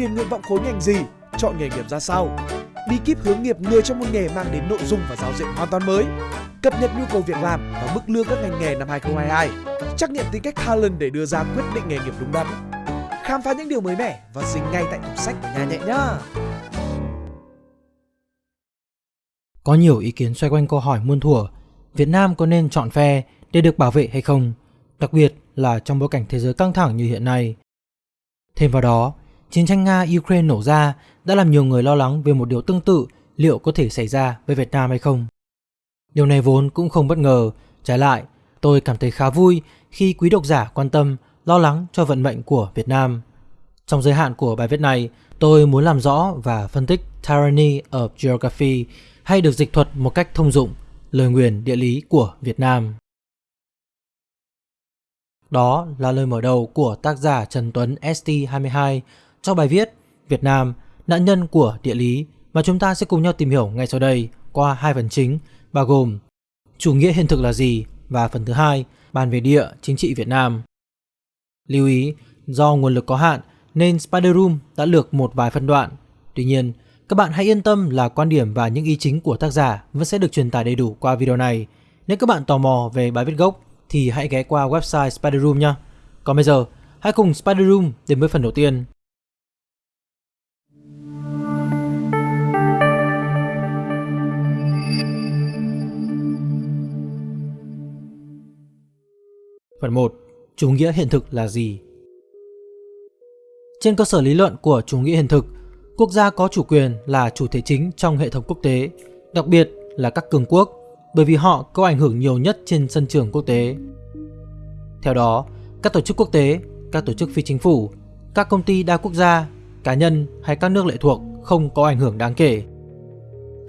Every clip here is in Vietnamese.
điền nguyện vọng khối ngành gì, chọn nghề nghiệp ra sao. Bí kíp hướng nghiệp người trong một nghề mang đến nội dung và giáo diện hoàn toàn mới. Cập nhật nhu cầu việc làm và mức lương các ngành nghề năm 2022. Trắc nghiệm tính cách talent để đưa ra quyết định nghề nghiệp đúng đắn. Khám phá những điều mới mẻ và dính ngay tại tủ sách của nhà nhẹ nhá. Có nhiều ý kiến xoay quanh câu hỏi muôn thuở Việt Nam có nên chọn phe để được bảo vệ hay không, đặc biệt là trong bối cảnh thế giới căng thẳng như hiện nay. Thêm vào đó, chiến tranh Nga-Ukraine nổ ra đã làm nhiều người lo lắng về một điều tương tự liệu có thể xảy ra với Việt Nam hay không. Điều này vốn cũng không bất ngờ, trái lại, tôi cảm thấy khá vui khi quý độc giả quan tâm, lo lắng cho vận mệnh của Việt Nam. Trong giới hạn của bài viết này, tôi muốn làm rõ và phân tích Tyranny of Geography hay được dịch thuật một cách thông dụng, lời nguyền địa lý của Việt Nam. Đó là lời mở đầu của tác giả Trần Tuấn ST22 trong bài viết Việt Nam, nạn nhân của địa lý mà chúng ta sẽ cùng nhau tìm hiểu ngay sau đây qua hai phần chính bao gồm chủ nghĩa hiện thực là gì và phần thứ hai bàn về địa chính trị Việt Nam. Lưu ý, do nguồn lực có hạn nên Spider Room đã lược một vài phân đoạn. Tuy nhiên, các bạn hãy yên tâm là quan điểm và những ý chính của tác giả vẫn sẽ được truyền tải đầy đủ qua video này. Nếu các bạn tò mò về bài viết gốc thì hãy ghé qua website Spider Room nhé. Còn bây giờ, hãy cùng Spider Room đến với phần đầu tiên. Phần 1. Chủ nghĩa hiện thực là gì? Trên cơ sở lý luận của chủ nghĩa hiện thực, quốc gia có chủ quyền là chủ thể chính trong hệ thống quốc tế, đặc biệt là các cường quốc, bởi vì họ có ảnh hưởng nhiều nhất trên sân trường quốc tế. Theo đó, các tổ chức quốc tế, các tổ chức phi chính phủ, các công ty đa quốc gia, cá nhân hay các nước lệ thuộc không có ảnh hưởng đáng kể.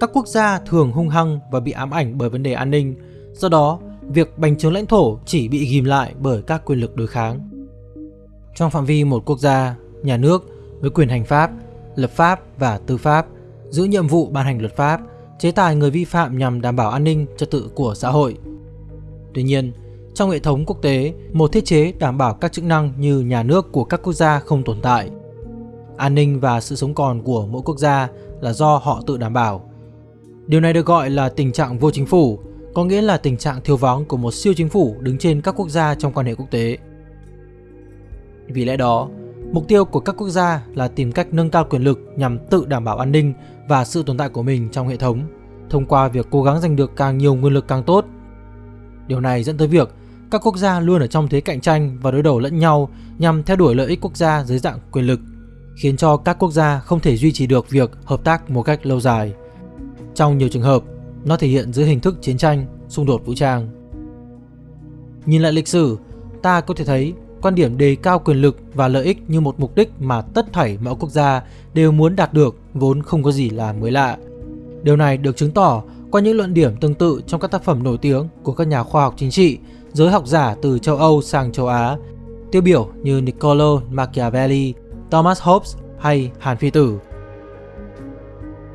Các quốc gia thường hung hăng và bị ám ảnh bởi vấn đề an ninh, do đó việc bành trướng lãnh thổ chỉ bị ghim lại bởi các quyền lực đối kháng. Trong phạm vi một quốc gia, nhà nước với quyền hành pháp, lập pháp và tư pháp giữ nhiệm vụ ban hành luật pháp, chế tài người vi phạm nhằm đảm bảo an ninh trật tự của xã hội. Tuy nhiên, trong hệ thống quốc tế, một thiết chế đảm bảo các chức năng như nhà nước của các quốc gia không tồn tại. An ninh và sự sống còn của mỗi quốc gia là do họ tự đảm bảo. Điều này được gọi là tình trạng vô chính phủ, có nghĩa là tình trạng thiếu vắng của một siêu chính phủ đứng trên các quốc gia trong quan hệ quốc tế. Vì lẽ đó, mục tiêu của các quốc gia là tìm cách nâng cao quyền lực nhằm tự đảm bảo an ninh và sự tồn tại của mình trong hệ thống, thông qua việc cố gắng giành được càng nhiều nguồn lực càng tốt. Điều này dẫn tới việc các quốc gia luôn ở trong thế cạnh tranh và đối đầu lẫn nhau nhằm theo đuổi lợi ích quốc gia dưới dạng quyền lực, khiến cho các quốc gia không thể duy trì được việc hợp tác một cách lâu dài. Trong nhiều trường hợp, nó thể hiện dưới hình thức chiến tranh, xung đột vũ trang. Nhìn lại lịch sử, ta có thể thấy quan điểm đề cao quyền lực và lợi ích như một mục đích mà tất thảy mọi quốc gia đều muốn đạt được vốn không có gì là mới lạ. Điều này được chứng tỏ qua những luận điểm tương tự trong các tác phẩm nổi tiếng của các nhà khoa học chính trị, giới học giả từ châu Âu sang châu Á, tiêu biểu như Niccolo Machiavelli, Thomas Hobbes hay Hàn Phi Tử.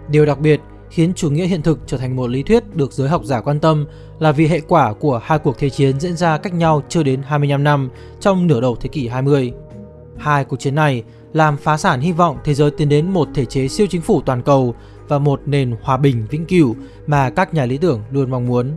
Điều đặc biệt khiến chủ nghĩa hiện thực trở thành một lý thuyết được giới học giả quan tâm là vì hệ quả của hai cuộc thế chiến diễn ra cách nhau chưa đến 25 năm trong nửa đầu thế kỷ 20. Hai cuộc chiến này làm phá sản hy vọng thế giới tiến đến một thể chế siêu chính phủ toàn cầu và một nền hòa bình vĩnh cửu mà các nhà lý tưởng luôn mong muốn.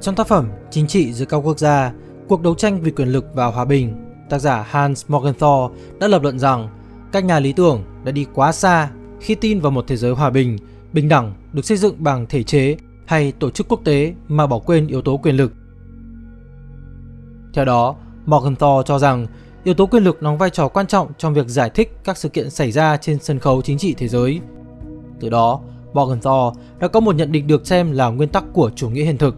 Trong tác phẩm Chính trị giữa các quốc gia, cuộc đấu tranh vì quyền lực và hòa bình, tác giả Hans Morgenthau đã lập luận rằng các nhà lý tưởng đã đi quá xa khi tin vào một thế giới hòa bình, bình đẳng được xây dựng bằng thể chế hay tổ chức quốc tế mà bỏ quên yếu tố quyền lực. Theo đó, Morgenthau cho rằng yếu tố quyền lực đóng vai trò quan trọng trong việc giải thích các sự kiện xảy ra trên sân khấu chính trị thế giới. Từ đó, Morgenthau đã có một nhận định được xem là nguyên tắc của chủ nghĩa hiện thực.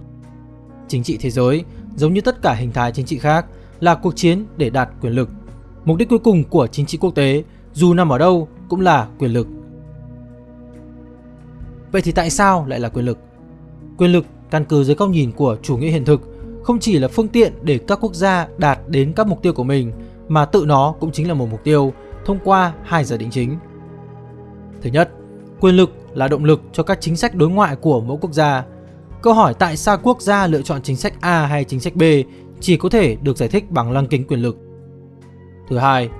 Chính trị thế giới, giống như tất cả hình thái chính trị khác, là cuộc chiến để đạt quyền lực. Mục đích cuối cùng của chính trị quốc tế, dù nằm ở đâu, cũng là quyền lực. Vậy thì tại sao lại là quyền lực? Quyền lực căn cứ dưới góc nhìn của chủ nghĩa hiện thực không chỉ là phương tiện để các quốc gia đạt đến các mục tiêu của mình mà tự nó cũng chính là một mục tiêu thông qua hai giả định chính. Thứ nhất, quyền lực là động lực cho các chính sách đối ngoại của mỗi quốc gia. Câu hỏi tại sao quốc gia lựa chọn chính sách A hay chính sách B chỉ có thể được giải thích bằng lăng kính quyền lực. Thứ hai,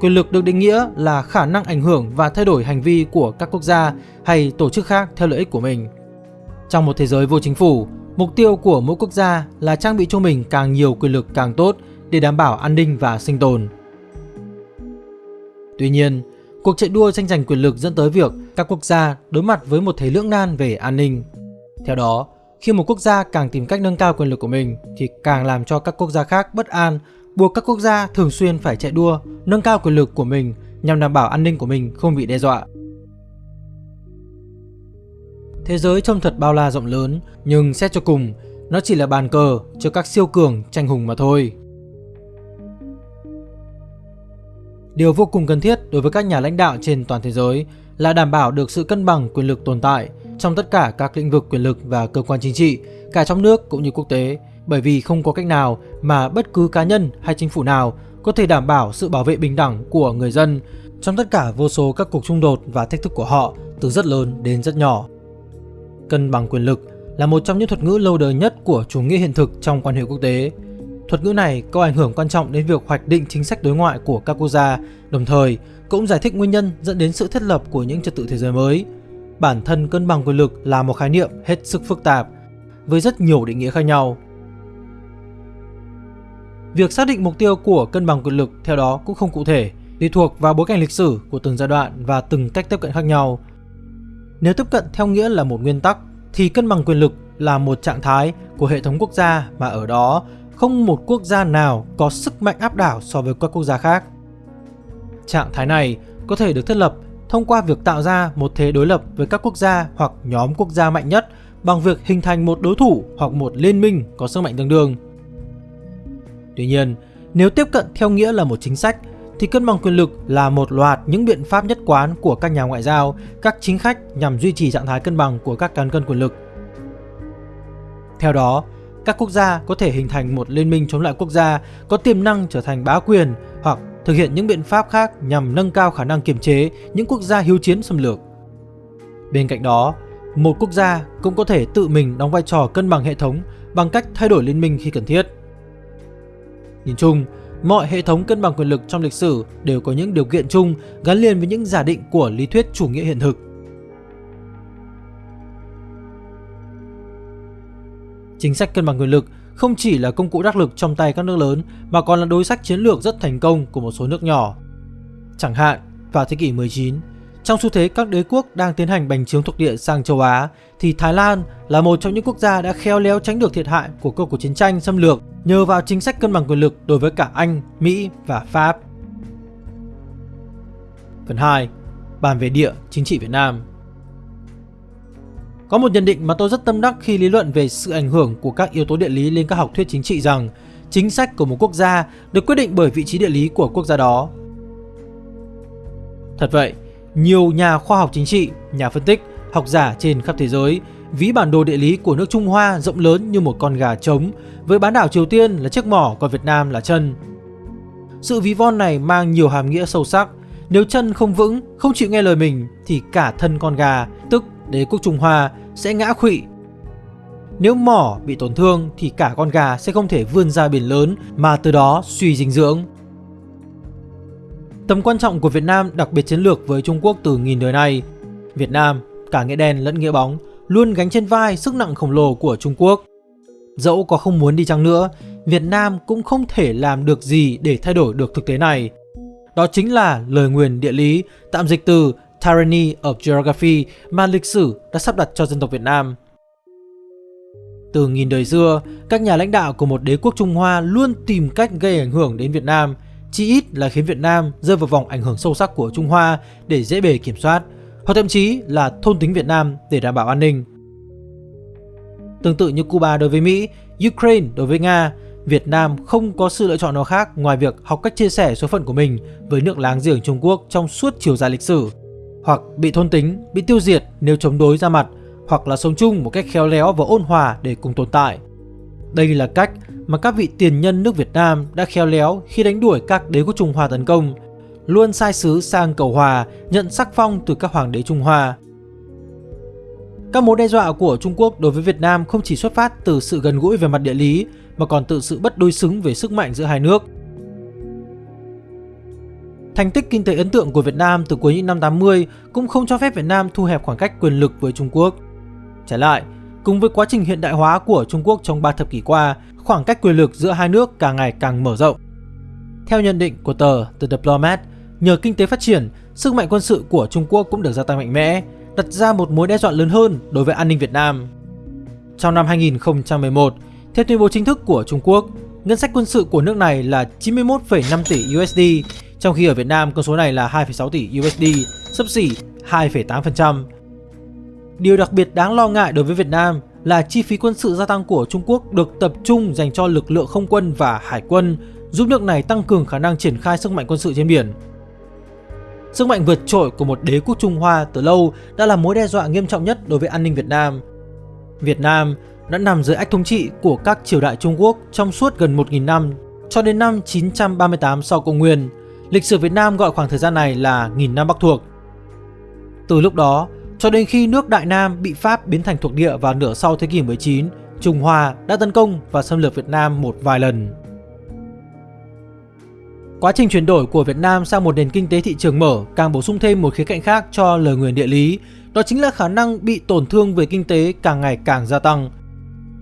Quyền lực được định nghĩa là khả năng ảnh hưởng và thay đổi hành vi của các quốc gia hay tổ chức khác theo lợi ích của mình. Trong một thế giới vô chính phủ, mục tiêu của mỗi quốc gia là trang bị cho mình càng nhiều quyền lực càng tốt để đảm bảo an ninh và sinh tồn. Tuy nhiên, cuộc chạy đua tranh giành quyền lực dẫn tới việc các quốc gia đối mặt với một thế lưỡng nan về an ninh. Theo đó, khi một quốc gia càng tìm cách nâng cao quyền lực của mình thì càng làm cho các quốc gia khác bất an, buộc các quốc gia thường xuyên phải chạy đua nâng cao quyền lực của mình nhằm đảm bảo an ninh của mình không bị đe dọa. Thế giới trông thật bao la rộng lớn, nhưng xét cho cùng, nó chỉ là bàn cờ cho các siêu cường tranh hùng mà thôi. Điều vô cùng cần thiết đối với các nhà lãnh đạo trên toàn thế giới là đảm bảo được sự cân bằng quyền lực tồn tại trong tất cả các lĩnh vực quyền lực và cơ quan chính trị, cả trong nước cũng như quốc tế, bởi vì không có cách nào mà bất cứ cá nhân hay chính phủ nào có thể đảm bảo sự bảo vệ bình đẳng của người dân trong tất cả vô số các cuộc xung đột và thách thức của họ từ rất lớn đến rất nhỏ. Cân bằng quyền lực là một trong những thuật ngữ lâu đời nhất của chủ nghĩa hiện thực trong quan hệ quốc tế. Thuật ngữ này có ảnh hưởng quan trọng đến việc hoạch định chính sách đối ngoại của các quốc gia, đồng thời cũng giải thích nguyên nhân dẫn đến sự thiết lập của những trật tự thế giới mới. Bản thân cân bằng quyền lực là một khái niệm hết sức phức tạp, với rất nhiều định nghĩa khác nhau. Việc xác định mục tiêu của cân bằng quyền lực theo đó cũng không cụ thể, tùy thuộc vào bối cảnh lịch sử của từng giai đoạn và từng cách tiếp cận khác nhau. Nếu tiếp cận theo nghĩa là một nguyên tắc, thì cân bằng quyền lực là một trạng thái của hệ thống quốc gia mà ở đó không một quốc gia nào có sức mạnh áp đảo so với các quốc gia khác. Trạng thái này có thể được thiết lập thông qua việc tạo ra một thế đối lập với các quốc gia hoặc nhóm quốc gia mạnh nhất bằng việc hình thành một đối thủ hoặc một liên minh có sức mạnh tương đương. Tuy nhiên, nếu tiếp cận theo nghĩa là một chính sách thì cân bằng quyền lực là một loạt những biện pháp nhất quán của các nhà ngoại giao, các chính khách nhằm duy trì trạng thái cân bằng của các cán cân quyền lực. Theo đó, các quốc gia có thể hình thành một liên minh chống lại quốc gia có tiềm năng trở thành bá quyền hoặc thực hiện những biện pháp khác nhằm nâng cao khả năng kiềm chế những quốc gia hiếu chiến xâm lược. Bên cạnh đó, một quốc gia cũng có thể tự mình đóng vai trò cân bằng hệ thống bằng cách thay đổi liên minh khi cần thiết. Nhìn chung, mọi hệ thống cân bằng quyền lực trong lịch sử đều có những điều kiện chung gắn liền với những giả định của lý thuyết chủ nghĩa hiện thực. Chính sách cân bằng quyền lực không chỉ là công cụ đắc lực trong tay các nước lớn mà còn là đối sách chiến lược rất thành công của một số nước nhỏ. Chẳng hạn, vào thế kỷ 19, trong xu thế các đế quốc đang tiến hành bành trướng thuộc địa sang châu Á, thì Thái Lan là một trong những quốc gia đã khéo léo tránh được thiệt hại của cuộc chiến tranh xâm lược nhờ vào chính sách cân bằng quyền lực đối với cả Anh, Mỹ và Pháp. Phần 2. Bàn về địa chính trị Việt Nam Có một nhận định mà tôi rất tâm đắc khi lý luận về sự ảnh hưởng của các yếu tố địa lý lên các học thuyết chính trị rằng chính sách của một quốc gia được quyết định bởi vị trí địa lý của quốc gia đó. Thật vậy, nhiều nhà khoa học chính trị, nhà phân tích, học giả trên khắp thế giới ví bản đồ địa lý của nước Trung Hoa rộng lớn như một con gà trống, với bán đảo Triều Tiên là chiếc mỏ còn Việt Nam là chân. Sự ví von này mang nhiều hàm nghĩa sâu sắc. Nếu chân không vững, không chịu nghe lời mình thì cả thân con gà, tức đế quốc Trung Hoa sẽ ngã khụy. Nếu mỏ bị tổn thương thì cả con gà sẽ không thể vươn ra biển lớn mà từ đó suy dinh dưỡng. Tầm quan trọng của Việt Nam đặc biệt chiến lược với Trung Quốc từ nghìn đời nay. Việt Nam, cả nghĩa đen lẫn nghĩa bóng, luôn gánh trên vai sức nặng khổng lồ của Trung Quốc. Dẫu có không muốn đi chăng nữa, Việt Nam cũng không thể làm được gì để thay đổi được thực tế này. Đó chính là lời nguyền địa lý, tạm dịch từ Tyranny of Geography mà lịch sử đã sắp đặt cho dân tộc Việt Nam. Từ nghìn đời xưa, các nhà lãnh đạo của một đế quốc Trung Hoa luôn tìm cách gây ảnh hưởng đến Việt Nam, chỉ ít là khiến Việt Nam rơi vào vòng ảnh hưởng sâu sắc của Trung Hoa để dễ bề kiểm soát, hoặc thậm chí là thôn tính Việt Nam để đảm bảo an ninh. Tương tự như Cuba đối với Mỹ, Ukraine đối với Nga, Việt Nam không có sự lựa chọn nào khác ngoài việc học cách chia sẻ số phận của mình với nước láng giềng Trung Quốc trong suốt chiều dài lịch sử, hoặc bị thôn tính, bị tiêu diệt nếu chống đối ra mặt, hoặc là sống chung một cách khéo léo và ôn hòa để cùng tồn tại. Đây là cách mà các vị tiền nhân nước Việt Nam đã khéo léo khi đánh đuổi các đế quốc Trung Hoa tấn công, luôn sai sứ sang cầu hòa, nhận sắc phong từ các hoàng đế Trung Hoa. Các mối đe dọa của Trung Quốc đối với Việt Nam không chỉ xuất phát từ sự gần gũi về mặt địa lý mà còn từ sự bất đối xứng về sức mạnh giữa hai nước. Thành tích kinh tế ấn tượng của Việt Nam từ cuối những năm 80 cũng không cho phép Việt Nam thu hẹp khoảng cách quyền lực với Trung Quốc. Trái lại, cùng với quá trình hiện đại hóa của Trung Quốc trong 3 thập kỷ qua, khoảng cách quyền lực giữa hai nước càng ngày càng mở rộng. Theo nhận định của tờ The Diplomat, nhờ kinh tế phát triển, sức mạnh quân sự của Trung Quốc cũng được gia tăng mạnh mẽ, đặt ra một mối đe dọa lớn hơn đối với an ninh Việt Nam. Trong năm 2011, theo tuyên bố chính thức của Trung Quốc, ngân sách quân sự của nước này là 91,5 tỷ USD, trong khi ở Việt Nam con số này là 2,6 tỷ USD, sấp xỉ 2,8%. Điều đặc biệt đáng lo ngại đối với Việt Nam là chi phí quân sự gia tăng của Trung Quốc được tập trung dành cho lực lượng không quân và hải quân, giúp nước này tăng cường khả năng triển khai sức mạnh quân sự trên biển. Sức mạnh vượt trội của một đế quốc Trung Hoa từ lâu đã là mối đe dọa nghiêm trọng nhất đối với an ninh Việt Nam. Việt Nam đã nằm dưới ách thống trị của các triều đại Trung Quốc trong suốt gần 1.000 năm, cho đến năm 938 sau công nguyên. Lịch sử Việt Nam gọi khoảng thời gian này là nghìn năm Bắc thuộc. Từ lúc đó, cho đến khi nước Đại Nam bị Pháp biến thành thuộc địa vào nửa sau thế kỷ 19, Trung Hoa đã tấn công và xâm lược Việt Nam một vài lần. Quá trình chuyển đổi của Việt Nam sang một nền kinh tế thị trường mở càng bổ sung thêm một khía cạnh khác cho lời nguyền địa lý, đó chính là khả năng bị tổn thương về kinh tế càng ngày càng gia tăng.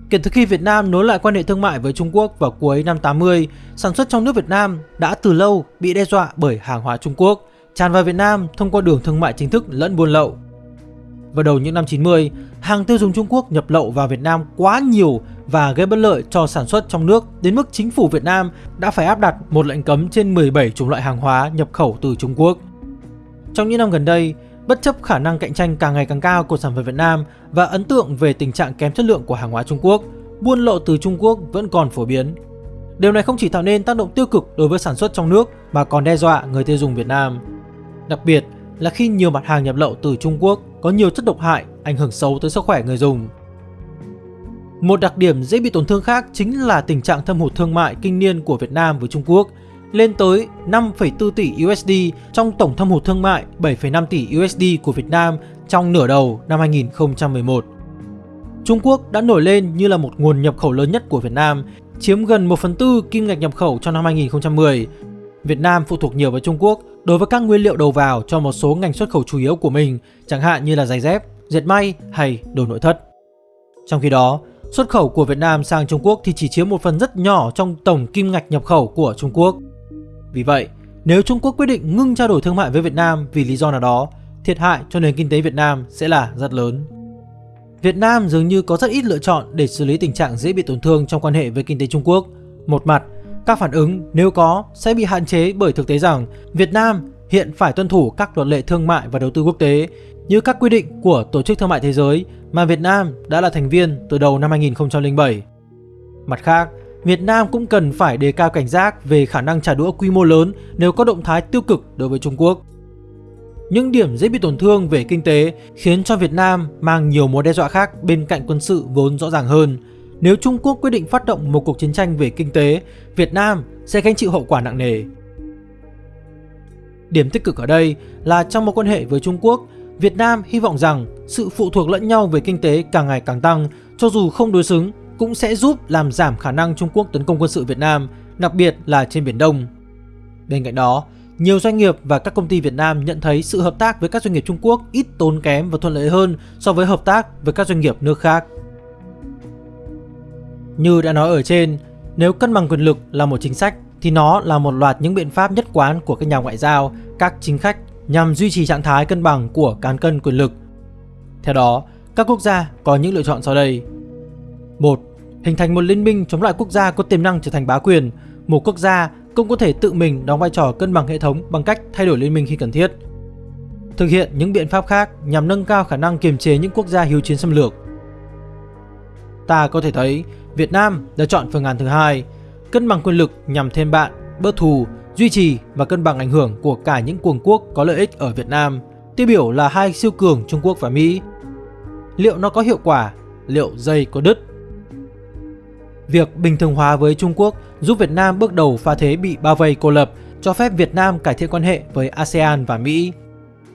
Kể từ khi Việt Nam nối lại quan hệ thương mại với Trung Quốc vào cuối năm 80, sản xuất trong nước Việt Nam đã từ lâu bị đe dọa bởi hàng hóa Trung Quốc, tràn vào Việt Nam thông qua đường thương mại chính thức lẫn buôn lậu. Vào đầu những năm 90, hàng tiêu dùng Trung Quốc nhập lậu vào Việt Nam quá nhiều và gây bất lợi cho sản xuất trong nước đến mức chính phủ Việt Nam đã phải áp đặt một lệnh cấm trên 17 chủng loại hàng hóa nhập khẩu từ Trung Quốc. Trong những năm gần đây, bất chấp khả năng cạnh tranh càng ngày càng cao của sản phẩm Việt Nam và ấn tượng về tình trạng kém chất lượng của hàng hóa Trung Quốc, buôn lậu từ Trung Quốc vẫn còn phổ biến. Điều này không chỉ tạo nên tác động tiêu cực đối với sản xuất trong nước mà còn đe dọa người tiêu dùng Việt Nam. Đặc biệt là khi nhiều mặt hàng nhập lậu từ Trung Quốc có nhiều chất độc hại ảnh hưởng xấu tới sức khỏe người dùng. Một đặc điểm dễ bị tổn thương khác chính là tình trạng thâm hụt thương mại kinh niên của Việt Nam với Trung Quốc lên tới 5,4 tỷ USD trong tổng thâm hụt thương mại 7,5 tỷ USD của Việt Nam trong nửa đầu năm 2011. Trung Quốc đã nổi lên như là một nguồn nhập khẩu lớn nhất của Việt Nam, chiếm gần 1 phần tư kim ngạch nhập khẩu trong năm 2010. Việt Nam phụ thuộc nhiều vào Trung Quốc đối với các nguyên liệu đầu vào cho một số ngành xuất khẩu chủ yếu của mình, chẳng hạn như là giày dép, dệt may hay đồ nội thất. Trong khi đó, xuất khẩu của Việt Nam sang Trung Quốc thì chỉ chiếm một phần rất nhỏ trong tổng kim ngạch nhập khẩu của Trung Quốc. Vì vậy, nếu Trung Quốc quyết định ngưng trao đổi thương mại với Việt Nam vì lý do nào đó, thiệt hại cho nền kinh tế Việt Nam sẽ là rất lớn. Việt Nam dường như có rất ít lựa chọn để xử lý tình trạng dễ bị tổn thương trong quan hệ với kinh tế Trung Quốc. Một mặt, các phản ứng nếu có sẽ bị hạn chế bởi thực tế rằng Việt Nam hiện phải tuân thủ các luật lệ thương mại và đầu tư quốc tế như các quy định của Tổ chức Thương mại Thế giới mà Việt Nam đã là thành viên từ đầu năm 2007. Mặt khác, Việt Nam cũng cần phải đề cao cảnh giác về khả năng trả đũa quy mô lớn nếu có động thái tiêu cực đối với Trung Quốc. Những điểm dễ bị tổn thương về kinh tế khiến cho Việt Nam mang nhiều mối đe dọa khác bên cạnh quân sự vốn rõ ràng hơn. Nếu Trung Quốc quyết định phát động một cuộc chiến tranh về kinh tế, Việt Nam sẽ gánh chịu hậu quả nặng nề. Điểm tích cực ở đây là trong mối quan hệ với Trung Quốc, Việt Nam hy vọng rằng sự phụ thuộc lẫn nhau về kinh tế càng ngày càng tăng, cho dù không đối xứng, cũng sẽ giúp làm giảm khả năng Trung Quốc tấn công quân sự Việt Nam, đặc biệt là trên Biển Đông. Bên cạnh đó, nhiều doanh nghiệp và các công ty Việt Nam nhận thấy sự hợp tác với các doanh nghiệp Trung Quốc ít tốn kém và thuận lợi hơn so với hợp tác với các doanh nghiệp nước khác. Như đã nói ở trên, nếu cân bằng quyền lực là một chính sách thì nó là một loạt những biện pháp nhất quán của các nhà ngoại giao, các chính khách nhằm duy trì trạng thái cân bằng của cán cân quyền lực. Theo đó, các quốc gia có những lựa chọn sau đây. 1. Hình thành một liên minh chống lại quốc gia có tiềm năng trở thành bá quyền. Một quốc gia cũng có thể tự mình đóng vai trò cân bằng hệ thống bằng cách thay đổi liên minh khi cần thiết. Thực hiện những biện pháp khác nhằm nâng cao khả năng kiềm chế những quốc gia hiếu chiến xâm lược. Ta có thể thấy Việt Nam đã chọn phương án thứ hai, cân bằng quyền lực nhằm thêm bạn, bớt thù, duy trì và cân bằng ảnh hưởng của cả những cường quốc có lợi ích ở Việt Nam, tiêu biểu là hai siêu cường Trung Quốc và Mỹ. Liệu nó có hiệu quả? Liệu dây có đứt? Việc bình thường hóa với Trung Quốc giúp Việt Nam bước đầu pha thế bị bao vây cô lập, cho phép Việt Nam cải thiện quan hệ với ASEAN và Mỹ.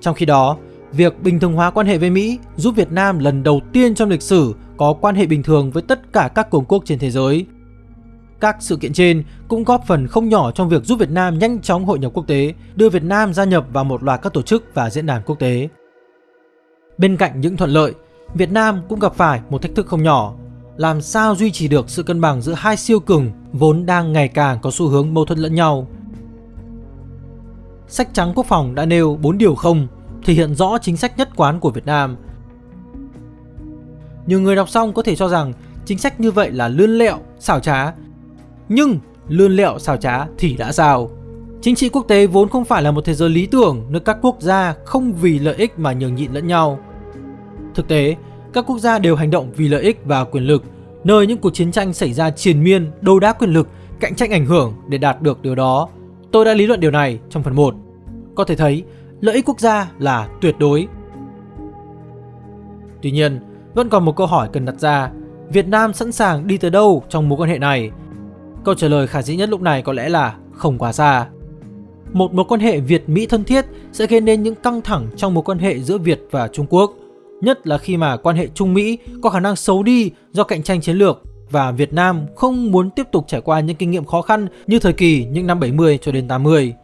Trong khi đó, việc bình thường hóa quan hệ với Mỹ giúp Việt Nam lần đầu tiên trong lịch sử có quan hệ bình thường với tất cả các cường quốc trên thế giới. Các sự kiện trên cũng góp phần không nhỏ trong việc giúp Việt Nam nhanh chóng hội nhập quốc tế, đưa Việt Nam gia nhập vào một loạt các tổ chức và diễn đàn quốc tế. Bên cạnh những thuận lợi, Việt Nam cũng gặp phải một thách thức không nhỏ. Làm sao duy trì được sự cân bằng giữa hai siêu cường vốn đang ngày càng có xu hướng mâu thuẫn lẫn nhau. Sách trắng quốc phòng đã nêu 4 điều không, thể hiện rõ chính sách nhất quán của Việt Nam. Nhiều người đọc xong có thể cho rằng chính sách như vậy là lươn lẹo, xảo trá. Nhưng lươn lẹo xảo trá thì đã sao? Chính trị quốc tế vốn không phải là một thế giới lý tưởng nơi các quốc gia không vì lợi ích mà nhường nhịn lẫn nhau. Thực tế, các quốc gia đều hành động vì lợi ích và quyền lực, nơi những cuộc chiến tranh xảy ra triền miên, đấu đá quyền lực, cạnh tranh ảnh hưởng để đạt được điều đó. Tôi đã lý luận điều này trong phần 1. Có thể thấy, lợi ích quốc gia là tuyệt đối. Tuy nhiên, vẫn còn một câu hỏi cần đặt ra, Việt Nam sẵn sàng đi tới đâu trong mối quan hệ này? Câu trả lời khả dĩ nhất lúc này có lẽ là không quá xa. Một mối quan hệ Việt-Mỹ thân thiết sẽ gây nên những căng thẳng trong mối quan hệ giữa Việt và Trung Quốc – nhất là khi mà quan hệ Trung Mỹ có khả năng xấu đi do cạnh tranh chiến lược và Việt Nam không muốn tiếp tục trải qua những kinh nghiệm khó khăn như thời kỳ những năm 70 cho đến 80.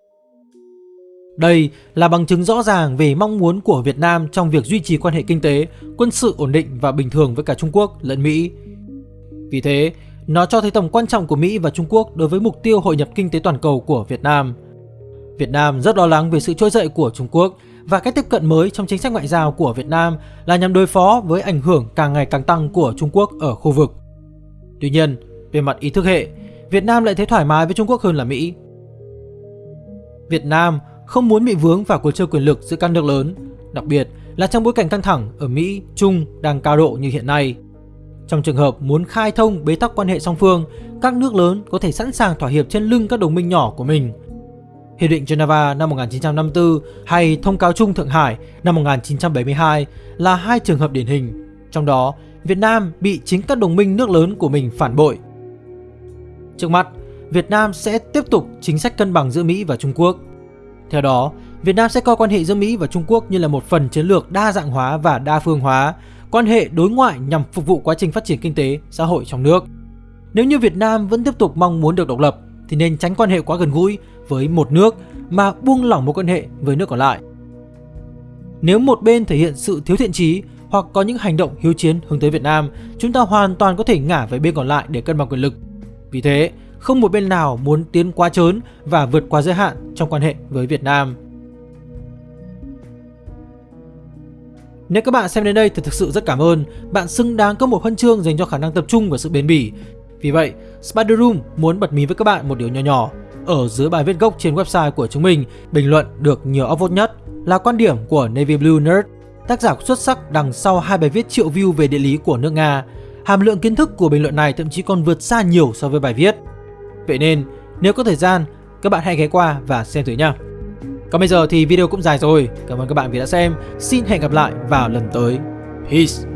Đây là bằng chứng rõ ràng về mong muốn của Việt Nam trong việc duy trì quan hệ kinh tế, quân sự ổn định và bình thường với cả Trung Quốc lẫn Mỹ. Vì thế, nó cho thấy tầm quan trọng của Mỹ và Trung Quốc đối với mục tiêu hội nhập kinh tế toàn cầu của Việt Nam. Việt Nam rất lo lắng về sự trỗi dậy của Trung Quốc và cách tiếp cận mới trong chính sách ngoại giao của Việt Nam là nhằm đối phó với ảnh hưởng càng ngày càng tăng của Trung Quốc ở khu vực. Tuy nhiên, về mặt ý thức hệ, Việt Nam lại thấy thoải mái với Trung Quốc hơn là Mỹ. Việt Nam không muốn bị vướng vào cuộc chơi quyền lực giữa các nước lớn, đặc biệt là trong bối cảnh căng thẳng ở Mỹ, Trung đang cao độ như hiện nay. Trong trường hợp muốn khai thông bế tắc quan hệ song phương, các nước lớn có thể sẵn sàng thỏa hiệp trên lưng các đồng minh nhỏ của mình – Hiệp định Geneva năm 1954 hay Thông cáo chung Thượng Hải năm 1972 là hai trường hợp điển hình. Trong đó, Việt Nam bị chính các đồng minh nước lớn của mình phản bội. Trước mắt, Việt Nam sẽ tiếp tục chính sách cân bằng giữa Mỹ và Trung Quốc. Theo đó, Việt Nam sẽ coi quan hệ giữa Mỹ và Trung Quốc như là một phần chiến lược đa dạng hóa và đa phương hóa, quan hệ đối ngoại nhằm phục vụ quá trình phát triển kinh tế, xã hội trong nước. Nếu như Việt Nam vẫn tiếp tục mong muốn được độc lập thì nên tránh quan hệ quá gần gũi với một nước mà buông lỏng mối quan hệ với nước còn lại. Nếu một bên thể hiện sự thiếu thiện trí hoặc có những hành động hiếu chiến hướng tới Việt Nam, chúng ta hoàn toàn có thể ngả về bên còn lại để cân bằng quyền lực. Vì thế, không một bên nào muốn tiến quá trớn và vượt qua giới hạn trong quan hệ với Việt Nam. Nếu các bạn xem đến đây thì thực sự rất cảm ơn, bạn xứng đáng có một huân chương dành cho khả năng tập trung và sự bền bỉ. Vì vậy, Spider Room muốn bật mí với các bạn một điều nhỏ nhỏ. Ở dưới bài viết gốc trên website của chúng mình, bình luận được nhiều upvote nhất là quan điểm của Navy Blue Nerd, tác giả xuất sắc đằng sau hai bài viết triệu view về địa lý của nước Nga. Hàm lượng kiến thức của bình luận này thậm chí còn vượt xa nhiều so với bài viết. Vậy nên, nếu có thời gian, các bạn hãy ghé qua và xem thử nha. Còn bây giờ thì video cũng dài rồi. Cảm ơn các bạn vì đã xem. Xin hẹn gặp lại vào lần tới. Peace!